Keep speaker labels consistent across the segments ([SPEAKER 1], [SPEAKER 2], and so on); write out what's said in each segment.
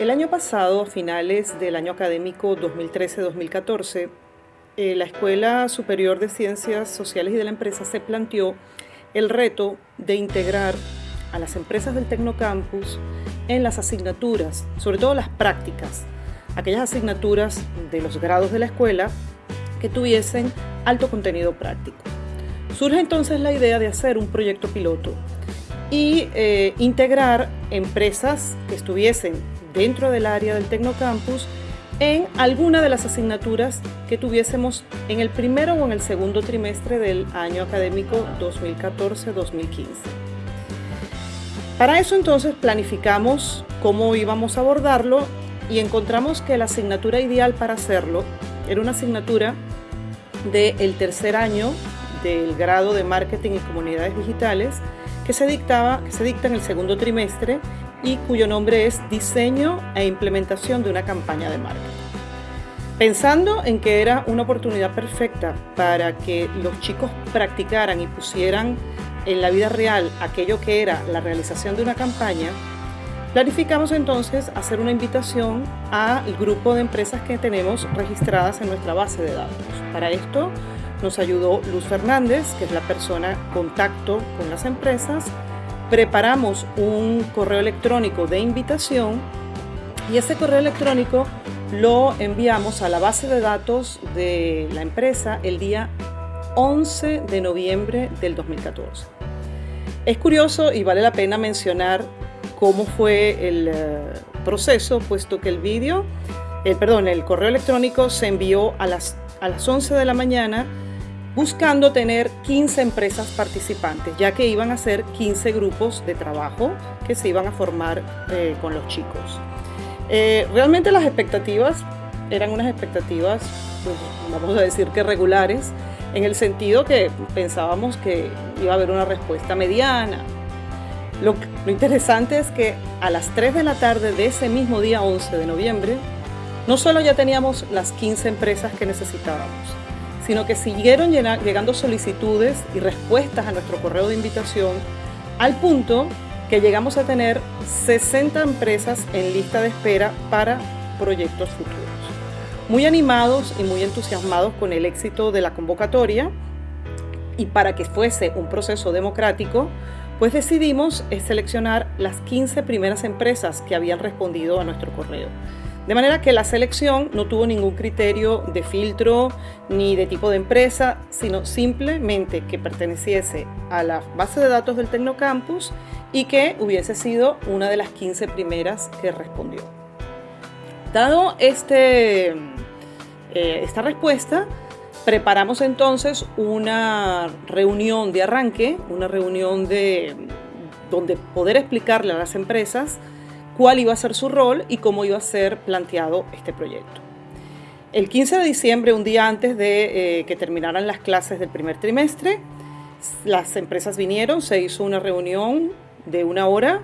[SPEAKER 1] El año pasado, a finales del año académico 2013-2014, eh, la Escuela Superior de Ciencias Sociales y de la Empresa se planteó el reto de integrar a las empresas del Tecnocampus en las asignaturas, sobre todo las prácticas, aquellas asignaturas de los grados de la escuela que tuviesen alto contenido práctico. Surge entonces la idea de hacer un proyecto piloto y eh, integrar empresas que estuviesen dentro del área del Tecnocampus en alguna de las asignaturas que tuviésemos en el primero o en el segundo trimestre del año académico 2014-2015. Para eso entonces planificamos cómo íbamos a abordarlo y encontramos que la asignatura ideal para hacerlo era una asignatura del tercer año del grado de Marketing y Comunidades Digitales que se, dictaba, que se dicta en el segundo trimestre y cuyo nombre es Diseño e Implementación de una campaña de marketing. Pensando en que era una oportunidad perfecta para que los chicos practicaran y pusieran en la vida real aquello que era la realización de una campaña, planificamos entonces hacer una invitación al grupo de empresas que tenemos registradas en nuestra base de datos. Para esto nos ayudó Luz Fernández, que es la persona contacto con las empresas, preparamos un correo electrónico de invitación y ese correo electrónico lo enviamos a la base de datos de la empresa el día 11 de noviembre del 2014. Es curioso y vale la pena mencionar cómo fue el eh, proceso, puesto que el vídeo, el, perdón, el correo electrónico se envió a las, a las 11 de la mañana buscando tener 15 empresas participantes, ya que iban a ser 15 grupos de trabajo que se iban a formar eh, con los chicos. Eh, realmente las expectativas eran unas expectativas, pues, vamos a decir que regulares, en el sentido que pensábamos que iba a haber una respuesta mediana. Lo, interesante es que a las 3 de la tarde de ese mismo día 11 de noviembre, no solo ya teníamos las 15 empresas que necesitábamos, sino que siguieron llegando solicitudes y respuestas a nuestro correo de invitación al punto que llegamos a tener 60 empresas en lista de espera para proyectos futuros. Muy animados y muy entusiasmados con el éxito de la convocatoria y para que fuese un proceso democrático, pues decidimos seleccionar las 15 primeras empresas que habían respondido a nuestro correo. De manera que la selección no tuvo ningún criterio de filtro ni de tipo de empresa, sino simplemente que perteneciese a la base de datos del Tecnocampus y que hubiese sido una de las 15 primeras que respondió. Dado este, eh, esta respuesta, preparamos entonces una reunión de arranque, una reunión de, donde poder explicarle a las empresas cuál iba a ser su rol y cómo iba a ser planteado este proyecto. El 15 de diciembre, un día antes de eh, que terminaran las clases del primer trimestre, las empresas vinieron, se hizo una reunión de una hora,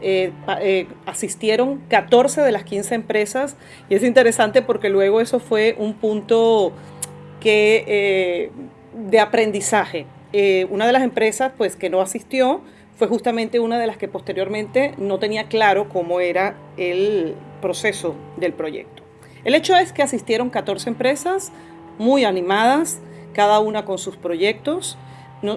[SPEAKER 1] eh, eh, asistieron 14 de las 15 empresas y es interesante porque luego eso fue un punto que, de aprendizaje. una de las empresas pues, que no asistió fue justamente una de las que posteriormente no tenía claro cómo era el proceso del proyecto. El hecho es que asistieron 14 empresas muy animadas, cada una con sus proyectos.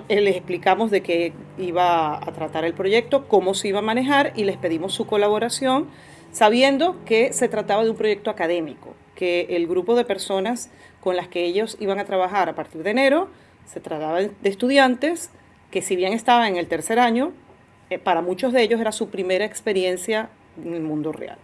[SPEAKER 1] Eh, les explicamos de qué iba a tratar el proyecto, cómo se iba a manejar y les pedimos su colaboración, sabiendo que se trataba de un proyecto académico, que el grupo de personas con las que ellos iban a trabajar a partir de enero se trataba de estudiantes que si bien estaba en el tercer año, eh, para muchos de ellos era su primera experiencia en el mundo real.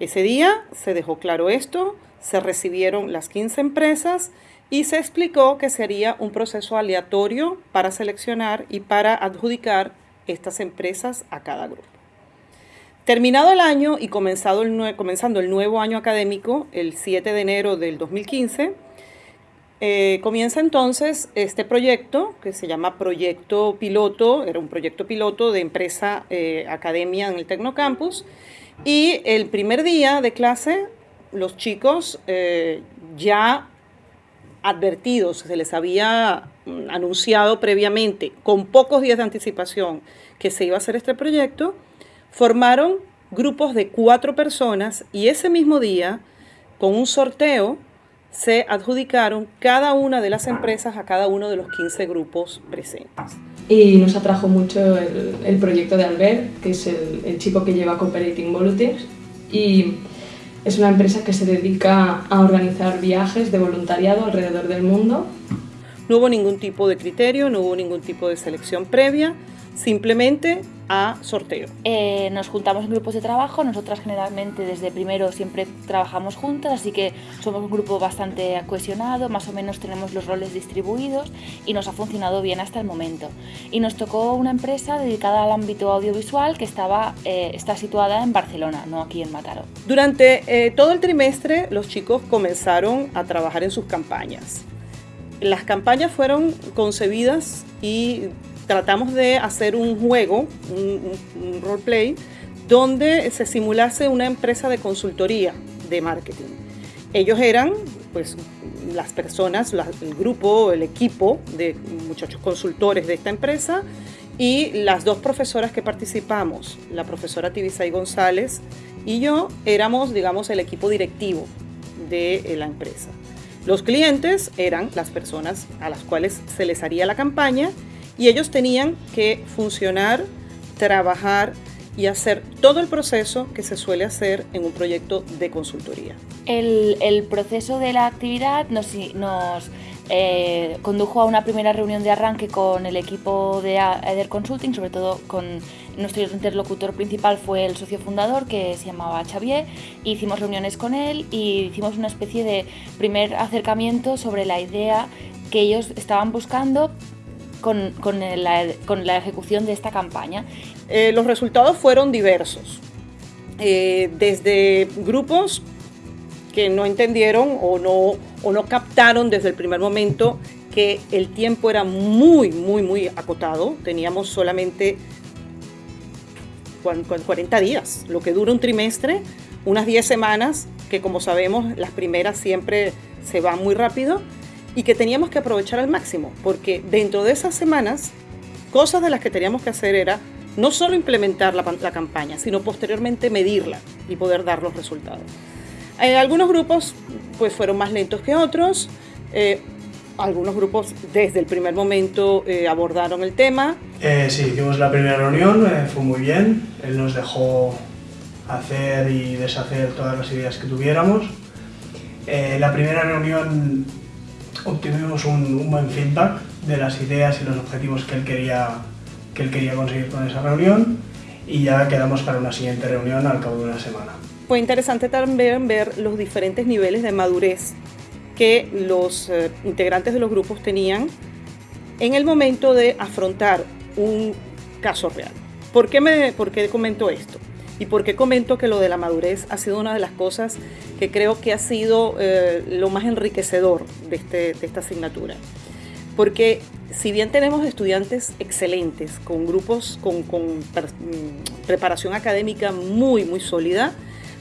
[SPEAKER 1] Ese día se dejó claro esto, se recibieron las 15 empresas y se explicó que sería un proceso aleatorio para seleccionar y para adjudicar estas empresas a cada grupo. Terminado el año y comenzado el comenzando el nuevo año académico, el 7 de enero del 2015, eh, comienza entonces este proyecto que se llama Proyecto Piloto, era un proyecto piloto de empresa eh, academia en el Tecnocampus. Y el primer día de clase los chicos eh, ya advertidos, se les había mm, anunciado previamente con pocos días de anticipación que se iba a hacer este proyecto, formaron grupos de cuatro personas y ese mismo día, con un sorteo, se adjudicaron cada una de las empresas a cada uno de los 15 grupos presentes.
[SPEAKER 2] Y nos atrajo mucho el, proyecto de Albert, que es el, chico que lleva Cooperating Volunteers, y es una empresa que se dedica a organizar viajes de voluntariado alrededor del mundo.
[SPEAKER 1] No hubo ningún tipo de criterio, no hubo ningún tipo de selección previa, simplemente a sorteo.
[SPEAKER 3] Eh, nos juntamos en grupos de trabajo, nosotras generalmente desde primero siempre trabajamos juntas, así que somos un grupo bastante cohesionado, más o menos tenemos los roles distribuidos y nos ha funcionado bien hasta el momento. Y nos tocó una empresa dedicada al ámbito audiovisual que estaba, eh, está situada en Barcelona, no aquí en Mataró.
[SPEAKER 1] Durante eh, todo el trimestre los chicos comenzaron a trabajar en sus campañas. Las campañas fueron concebidas y tratamos de hacer un juego, un, roleplay, donde se simulase una empresa de consultoría de marketing. Ellos eran, pues, las personas, el grupo, el equipo de muchachos consultores de esta empresa y las dos profesoras que participamos, la profesora Tibisay González y yo, éramos, digamos, el equipo directivo de la empresa. Los clientes eran las personas a las cuales se les haría la campaña y ellos tenían que funcionar, trabajar y hacer todo el proceso que se suele hacer en un proyecto de consultoría.
[SPEAKER 3] El, proceso de la actividad nos, nos eh, condujo a una primera reunión de arranque con el equipo de Eder Consulting, sobre todo con nuestro interlocutor principal fue el socio fundador que se llamaba Xavier, hicimos reuniones con él y hicimos una especie de primer acercamiento sobre la idea que ellos estaban buscando con, con, la, con la, ejecución de esta campaña?
[SPEAKER 1] Eh, los resultados fueron diversos, eh, desde grupos que no entendieron o no, o no captaron desde el primer momento que el tiempo era muy, muy, muy acotado. Teníamos solamente 40 días, lo que dura un trimestre, unas 10 semanas, que como sabemos las primeras siempre se van muy rápido y que teníamos que aprovechar al máximo, porque dentro de esas semanas, cosas de las que teníamos que hacer era no solo implementar la, campaña, sino posteriormente medirla y poder dar los resultados. Eh, algunos grupos pues fueron más lentos que otros, eh, algunos grupos desde el primer momento eh, abordaron el tema.
[SPEAKER 4] sí, hicimos la primera reunión, fue muy bien, él nos dejó hacer y deshacer todas las ideas que tuviéramos. la primera reunión obtuvimos un, buen feedback de las ideas y los objetivos que él, quería, que él quería conseguir con esa reunión y ya quedamos para una siguiente reunión al cabo de una semana.
[SPEAKER 1] Fue interesante también ver los diferentes niveles de madurez que los eh, integrantes de los grupos tenían en el momento de afrontar un caso real. ¿Por qué, me, por qué comento esto? ¿Y por qué comento que lo de la madurez ha sido una de las cosas que creo que ha sido eh, lo más enriquecedor de, este, de esta asignatura? Porque si bien tenemos estudiantes excelentes, con grupos con, mm, preparación académica muy, muy sólida,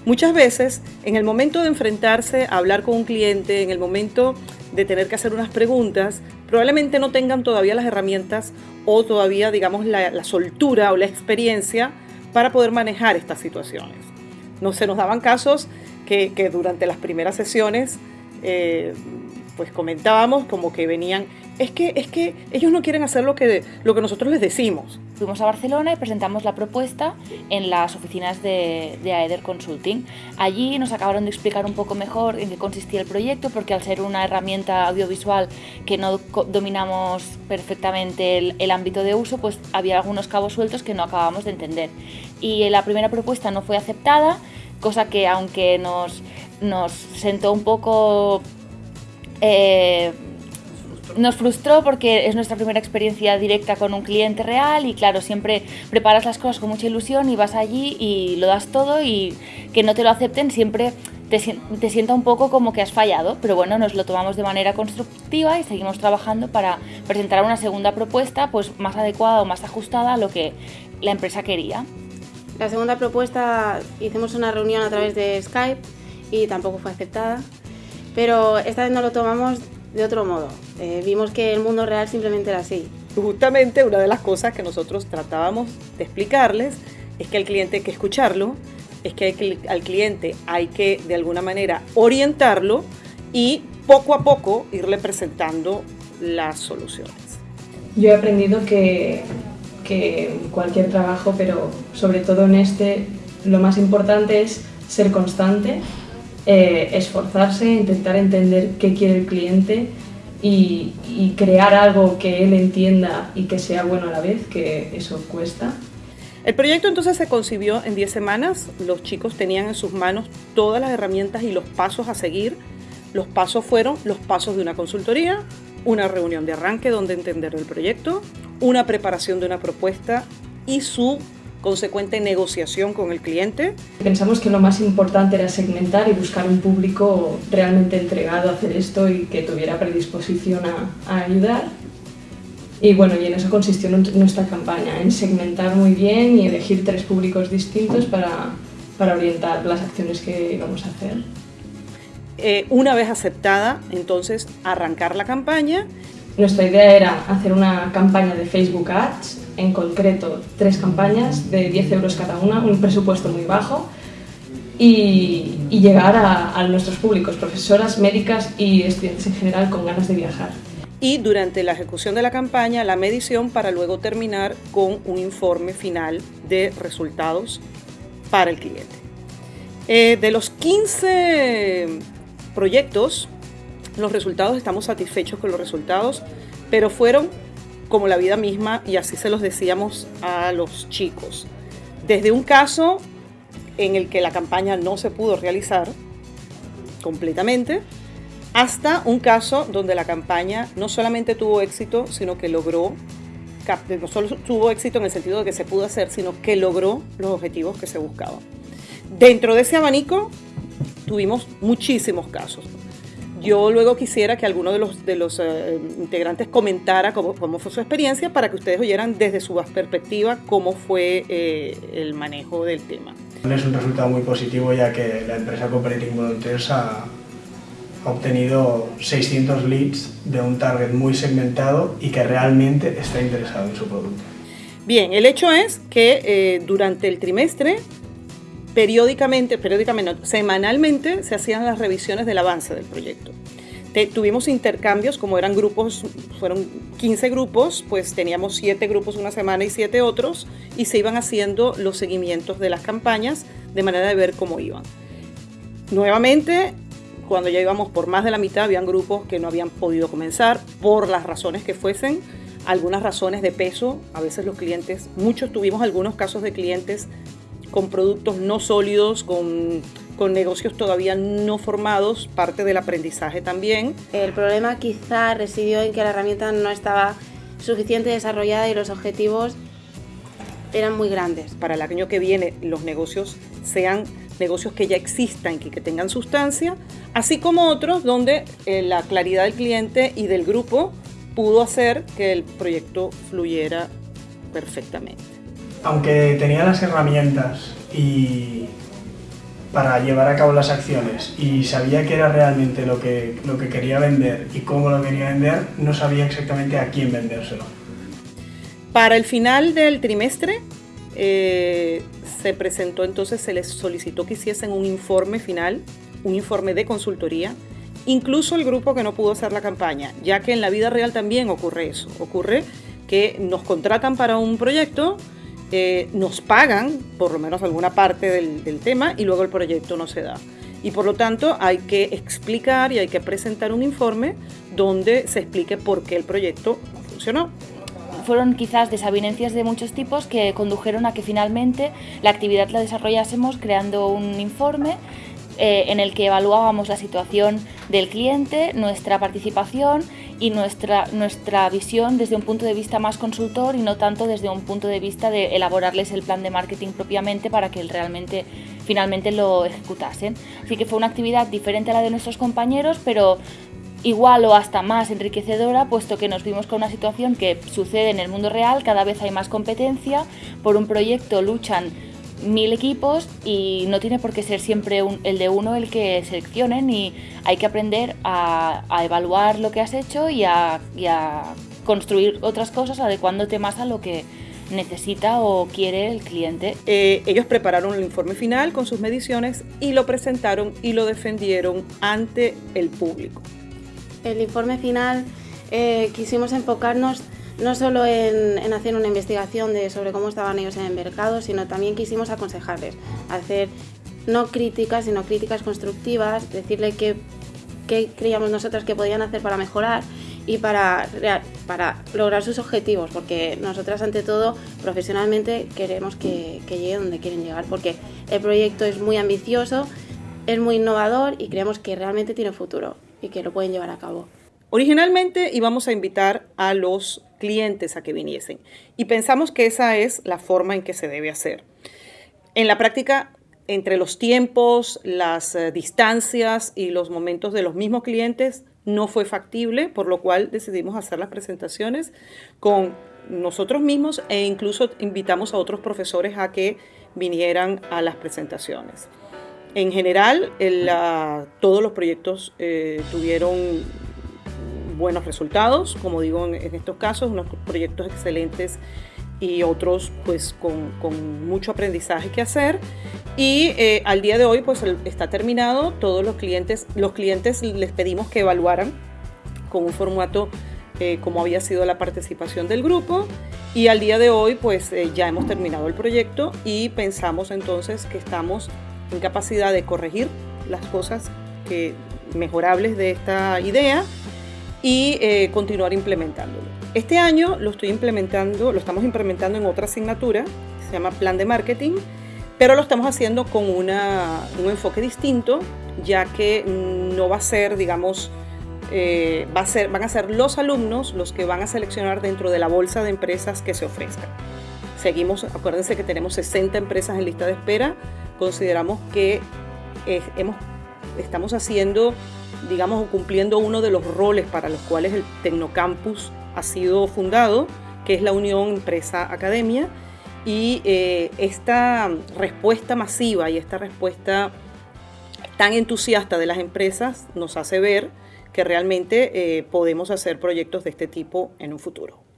[SPEAKER 1] muchas veces en el momento de enfrentarse a hablar con un cliente, en el momento de tener que hacer unas preguntas, probablemente no tengan todavía las herramientas o todavía, digamos, la, soltura o la experiencia para poder manejar estas situaciones. No se nos daban casos que, durante las primeras sesiones eh, pues comentábamos como que venían, es que, es que ellos no quieren hacer lo que, lo que nosotros les decimos.
[SPEAKER 3] Fuimos a Barcelona y presentamos la propuesta en las oficinas de, de Aether Consulting. Allí nos acabaron de explicar un poco mejor en qué consistía el proyecto, porque al ser una herramienta audiovisual que no dominamos perfectamente el, el ámbito de uso, pues había algunos cabos sueltos que no acabamos de entender. Y la primera propuesta no fue aceptada, cosa que aunque nos, nos sentó un poco eh, nos frustró porque es nuestra primera experiencia directa con un cliente real y claro, siempre preparas las cosas con mucha ilusión y vas allí y lo das todo y que no te lo acepten siempre te, te sienta un poco como que has fallado, pero bueno, nos lo tomamos de manera constructiva y seguimos trabajando para presentar una segunda propuesta pues más adecuada o más ajustada a lo que la empresa quería.
[SPEAKER 5] La segunda propuesta hicimos una reunión a través de Skype y tampoco fue aceptada pero esta vez no lo tomamos de otro modo. Eh, vimos que el mundo real simplemente era así.
[SPEAKER 1] Justamente una de las cosas que nosotros tratábamos de explicarles es que el cliente hay que escucharlo, es que al cliente hay que de alguna manera orientarlo y poco a poco irle presentando las soluciones.
[SPEAKER 2] Yo he aprendido que, que en cualquier trabajo, pero sobre todo en este, lo más importante es ser constante, eh, esforzarse, intentar entender qué quiere el cliente y, crear algo que él entienda y que sea bueno a la vez, que eso cuesta.
[SPEAKER 1] El proyecto entonces se concibió en 10 semanas, los chicos tenían en sus manos todas las herramientas y los pasos a seguir. Los pasos fueron los pasos de una consultoría, una reunión de arranque donde entender el proyecto, una preparación de una propuesta y su consecuente negociación con el cliente.
[SPEAKER 2] Pensamos que lo más importante era segmentar y buscar un público realmente entregado a hacer esto y que tuviera predisposición a, a ayudar. Y bueno, y en eso consistió nuestra campaña, en segmentar muy bien y elegir tres públicos distintos para, para orientar las acciones que íbamos a hacer.
[SPEAKER 1] Eh, una vez aceptada, entonces arrancar la campaña.
[SPEAKER 2] Nuestra idea era hacer una campaña de Facebook Ads, en concreto tres campañas de 10 euros cada una, un presupuesto muy bajo, y, y llegar a, a nuestros públicos, profesoras, médicas y estudiantes en general con ganas de viajar
[SPEAKER 1] y durante la ejecución de la campaña la medición para luego terminar con un informe final de resultados para el cliente. Eh, de los 15 proyectos, los resultados, estamos satisfechos con los resultados, pero fueron como la vida misma y así se los decíamos a los chicos. Desde un caso en el que la campaña no se pudo realizar completamente, hasta un caso donde la campaña no solamente tuvo éxito, sino que logró, no solo tuvo éxito en el sentido de que se pudo hacer, sino que logró los objetivos que se buscaban. Dentro de ese abanico tuvimos muchísimos casos. Yo luego quisiera que alguno de los, de los eh, integrantes comentara cómo, cómo, fue su experiencia para que ustedes oyeran desde su perspectiva cómo fue eh, el manejo del tema.
[SPEAKER 4] Es un resultado muy positivo ya que la empresa Cooperating Volunteers ha, ha obtenido 600 leads de un target muy segmentado y que realmente está interesado en su producto.
[SPEAKER 1] Bien, el hecho es que eh, durante el trimestre, periódicamente, periódicamente, semanalmente, se hacían las revisiones del avance del proyecto. Tuvimos intercambios, como eran grupos, fueron 15 grupos, pues teníamos 7 grupos una semana y 7 otros, y se iban haciendo los seguimientos de las campañas de manera de ver cómo iban. Nuevamente, cuando ya íbamos por más de la mitad, habían grupos que no habían podido comenzar por las razones que fuesen, algunas razones de peso, a veces los clientes, muchos tuvimos algunos casos de clientes con productos no sólidos, con, con negocios todavía no formados, parte del aprendizaje también.
[SPEAKER 5] El problema quizá residió en que la herramienta no estaba suficiente desarrollada y los objetivos eran muy grandes.
[SPEAKER 1] Para el año que viene los negocios sean negocios que ya existan y que, tengan sustancia, así como otros donde eh, la claridad del cliente y del grupo pudo hacer que el proyecto fluyera perfectamente.
[SPEAKER 4] Aunque tenía las herramientas y para llevar a cabo las acciones y sabía que era realmente lo que, lo que quería vender y cómo lo quería vender, no sabía exactamente a quién vendérselo.
[SPEAKER 1] Para el final del trimestre eh, se presentó entonces, se les solicitó que hiciesen un informe final, un informe de consultoría, incluso el grupo que no pudo hacer la campaña, ya que en la vida real también ocurre eso, ocurre que nos contratan para un proyecto, eh, nos pagan por lo menos alguna parte del, tema y luego el proyecto no se da. Y por lo tanto hay que explicar y hay que presentar un informe donde se explique por qué el proyecto no funcionó
[SPEAKER 3] fueron quizás desavenencias de muchos tipos que condujeron a que finalmente la actividad la desarrollásemos creando un informe eh, en el que evaluábamos la situación del cliente, nuestra participación y nuestra, nuestra visión desde un punto de vista más consultor y no tanto desde un punto de vista de elaborarles el plan de marketing propiamente para que realmente finalmente lo ejecutasen. Así que fue una actividad diferente a la de nuestros compañeros, pero igual o hasta más enriquecedora, puesto que nos vimos con una situación que sucede en el mundo real, cada vez hay más competencia, por un proyecto luchan mil equipos y no tiene por qué ser siempre el de uno el que seleccionen y hay que aprender a, evaluar lo que has hecho y a, construir otras cosas adecuándote más a lo que necesita o quiere el cliente.
[SPEAKER 1] Eh, ellos prepararon el informe final con sus mediciones y lo presentaron y lo defendieron ante el público.
[SPEAKER 5] El informe final eh, quisimos enfocarnos no solo en, hacer una investigación de, sobre cómo estaban ellos en el mercado, sino también quisimos aconsejarles, hacer no críticas, sino críticas constructivas, decirle qué, qué creíamos nosotros que podían hacer para mejorar y para, para lograr sus objetivos, porque nosotras ante todo profesionalmente queremos que, que llegue donde quieren llegar, porque el proyecto es muy ambicioso, es muy innovador y creemos que realmente tiene futuro y que lo pueden llevar a cabo.
[SPEAKER 1] Originalmente íbamos a invitar a los clientes a que viniesen y pensamos que esa es la forma en que se debe hacer. En la práctica, entre los tiempos, las eh, distancias y los momentos de los mismos clientes, no fue factible, por lo cual decidimos hacer las presentaciones con nosotros mismos e incluso invitamos a otros profesores a que vinieran a las presentaciones. En general, todos los proyectos eh, tuvieron buenos resultados, como digo en, estos casos, unos proyectos excelentes y otros pues con, mucho aprendizaje que hacer. Y eh, al día de hoy pues está terminado, todos los clientes, los clientes les pedimos que evaluaran con un formato eh, como había sido la participación del grupo y al día de hoy pues eh, ya hemos terminado el proyecto y pensamos entonces que estamos en capacidad de corregir las cosas que, mejorables de esta idea y eh, continuar implementándolo. Este año lo estoy implementando, lo estamos implementando en otra asignatura, se llama Plan de Marketing, pero lo estamos haciendo con una, un enfoque distinto, ya que no va a ser, digamos, eh, va a ser, van a ser los alumnos los que van a seleccionar dentro de la bolsa de empresas que se ofrezcan. Seguimos, acuérdense que tenemos 60 empresas en lista de espera, consideramos que hemos, estamos haciendo digamos, cumpliendo uno de los roles para los cuales el Tecnocampus ha sido fundado, que es la unión empresa-academia. Y eh, esta respuesta masiva y esta respuesta tan entusiasta de las empresas nos hace ver que realmente eh, podemos hacer proyectos de este tipo en un futuro.